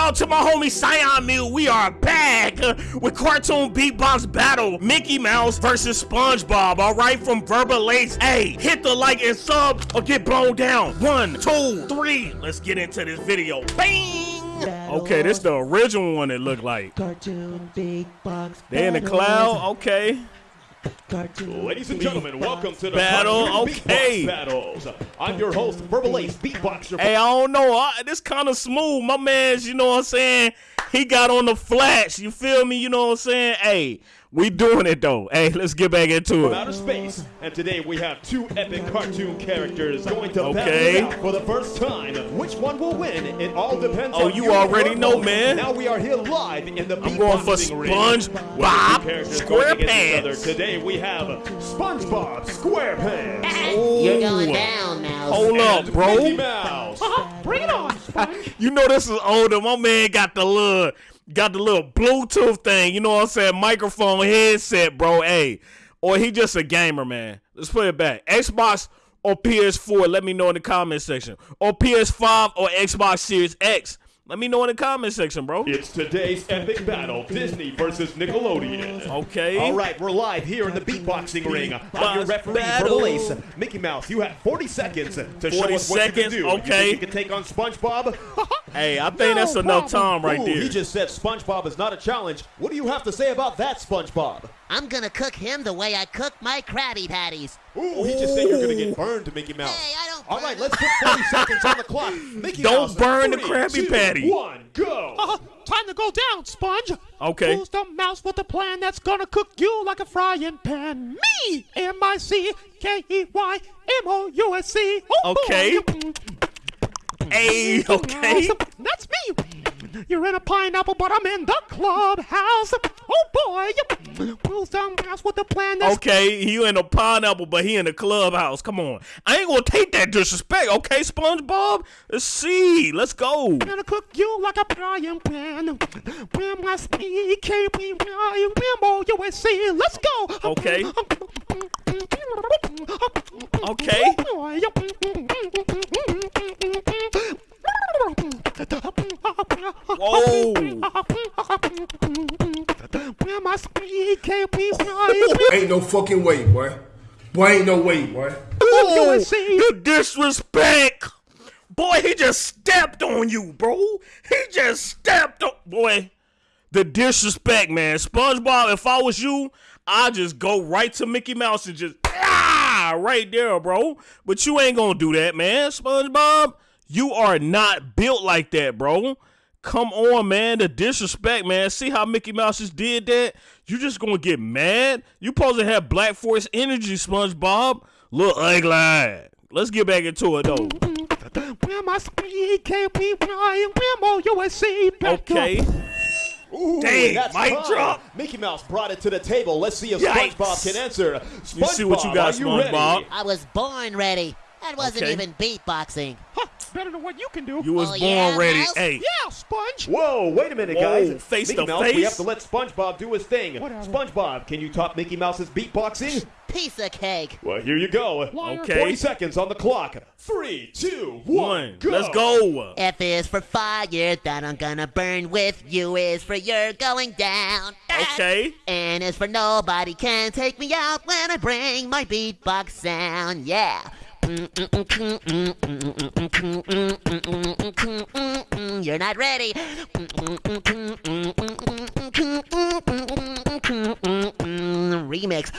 out to my homie Cyan Meal. We are back with cartoon beatbox battle. Mickey Mouse versus SpongeBob. All right, from Verbal Ace. Hey, hit the like and sub or get blown down. One, two, three. Let's get into this video. Bang! Okay, this the original one it looked like. Cartoon big box. They in the cloud. Okay. Ladies and gentlemen, welcome to the Battle, okay. Battles. I'm your host, Verbal Ace, beatboxer. Hey, I don't know. I, this kind of smooth. My man's, you know what I'm saying? He got on the flash. You feel me? You know what I'm saying? Hey, we doing it though. Hey, let's get back into from it. outer space. And today we have two epic cartoon characters going to Okay. battle out for the first time. Which one will win? It all depends Oh, on you your already know, vote. man. Now we are here live in the I'm going for. SpongeBob the two characters going against each other. SquarePants. Today we have SpongeBob SquarePants. You're going down, Mouse. Hold up, bro. Mickey Mouse. Uh-huh. Bring it on, Sponge. You know this is older. My man got the little got the little Bluetooth thing. You know what I'm saying? Microphone headset, bro. Hey, or he just a gamer, man. Let's put it back. Xbox or PS4. Let me know in the comment section. Or PS5 or Xbox Series X. Let me know in the comment section, bro. It's today's epic battle, Disney versus Nickelodeon. Okay. All right, we're live here in the beatboxing ring. I'm your referee, battle. Ace. Mickey Mouse, you have 40 seconds to show 40 us what you can do. okay. You, think you can take on SpongeBob? Hey, I think that's No enough time right Ooh, there. He just said SpongeBob is not a challenge. What do you have to say about that, SpongeBob? I'm gonna cook him the way I cook my Krabby Patties. Ooh, he just said you're gonna get burned, Mickey Mouse. Hey, I don't All burn right, let's put 40 seconds on the clock. Mickey Don't Mouse, burn the three, Krabby two, Patty. One, go. Uh, time to go down, Sponge. Okay. Who's the mouse with the plan that's gonna cook you like a frying pan? Me! M I C K E Y M O U S C. Oh, Okay. boy. Hey, okay. That's me. You're in a pineapple, but I'm in the clubhouse. Oh boy. Who's the mouse with the plan that's Okay, you in a pineapple, but he in the clubhouse. Come on. I ain't gonna take that disrespect, okay, SpongeBob? Let's see. Let's go. gonna cook you like a frying pan. When I speak, can't be. Let's go. Okay. Okay. Oh, Whoa. When I speak, Ain't no fucking way, boy. Boy, ain't no way, boy. Oh, USC. the disrespect. Boy, he just stepped on you, bro. He just stepped on. Boy, the disrespect, man. SpongeBob, if I was you, I'd just go right to Mickey Mouse and just, ah, right there, bro. But you ain't gonna do that, man. SpongeBob, you are not built like that, bro. Come on, man. The disrespect, man. See how Mickey Mouse just did that? You just gonna get mad? You supposed to have Black Force energy, SpongeBob. Little ugly. Let's get back into it, though. When I speak, can't be M-O-U-S-C. Okay. Ooh, Dang, that's mic time. drop. Mickey Mouse brought it to the table. Let's see if Yikes. SpongeBob can answer. SpongeBob, You see what you got, are you SpongeBob? I was born ready. That wasn't Okay. even beatboxing. Huh, better than what you can do. You was Oh, born yeah, ready. Mouse? Hey, yeah, Sponge. Whoa, wait a minute, Whoa, guys. face Mickey to Mouse, we have to let SpongeBob do his thing. Whatever. SpongeBob, can you top Mickey Mouse's beatboxing? Piece of cake. Well, here you go. Liar. Okay. 40 seconds on the clock. Three, two, one, one. go. Let's go. F is for fire that I'm gonna burn with. U is for you're going down. Okay. N is for nobody can take me out when I bring my beatbox sound. Yeah. You're not ready. Remix.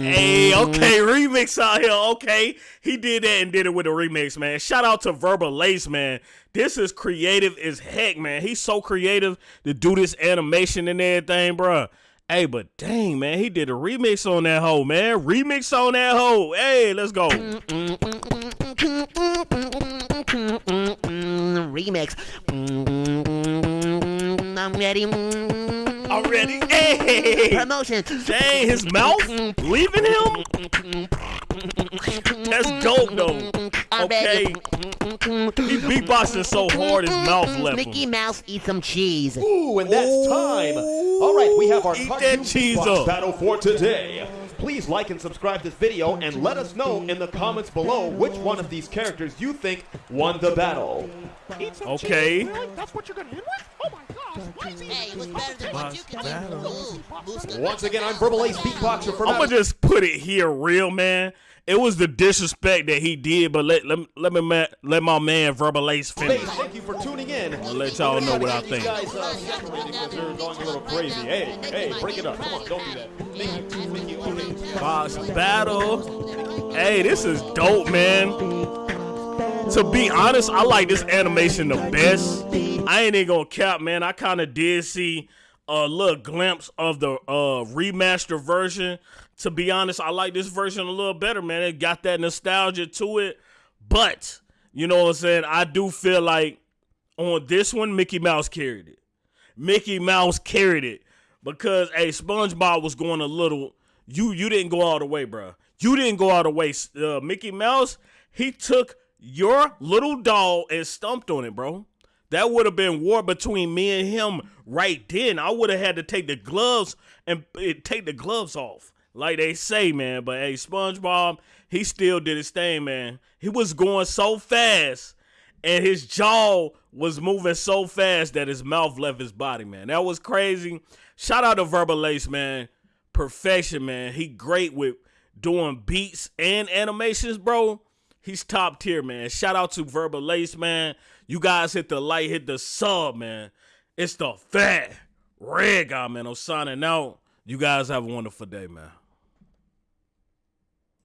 Hey, okay, remix out here. Okay, he did that and did it with a remix, man. Shout out to Verbal Ace, man. This is creative as heck, man. He's so creative to do this animation and everything, bruh. Hey, but dang, man, he did a remix on that hoe, man. Remix on that hoe. Hey, let's go. Remix. I'm ready. Already. Hey. Promotion. Dang, his mouth leaving him? That's dope, though. Okay. He beatboxing so hard his mouth left Mickey him. Mouse eat some cheese. Ooh, and that's time. All right, we have our Eat cartoon cheese battle for today. please like and subscribe to this video and let us know in the comments below which one of these characters you think won the battle. Okay. cheese. Really? That's what you're gonna end with? Oh my gosh. Why is he Hey, it was better than what you can do. Ooh, Once again, I'm Verbal Ace Beatboxer for I'm gonna just put it here real, man. It was the disrespect that he did, but let let, let me ma- let my man Verbal Ace finish. Space. Thank you for tuning in. I'll let y'all know what I think. guys uh, separated because they're going a little crazy. Hey, hey, break it up. Come on, don't do that. Thank you. Thank you. Okay. Box battle. Hey, this is dope, man. To be honest, I like this animation the best. I ain't even gonna cap, man. I kind of did see a little glimpse of the uh remaster version. To be honest, I like this version a little better, man. It got that nostalgia to it. But, you know what I'm saying? I do feel like on this one, Mickey Mouse carried it. Mickey Mouse carried it because hey, SpongeBob was going a little. You you didn't go all the way, bro. You didn't go all the way. Uh, Mickey Mouse, he took your little doll is stumped on it, bro. That would have been war between me and him right then. I would have had to take the gloves and eh, take the gloves off, like they say, man. But hey, SpongeBob, he still did his thing, man. He was going so fast and his jaw was moving so fast that his mouth left his body, man. That was crazy. Shout out to Verbal Ace, man. Perfection, man. He great with doing beats and animations, bro. He's top tier, man. Shout out to Verbal Ace, man. You guys hit the like, hit the sub, man. It's the fat red guy, man. I'm signing out. You guys have a wonderful day, man.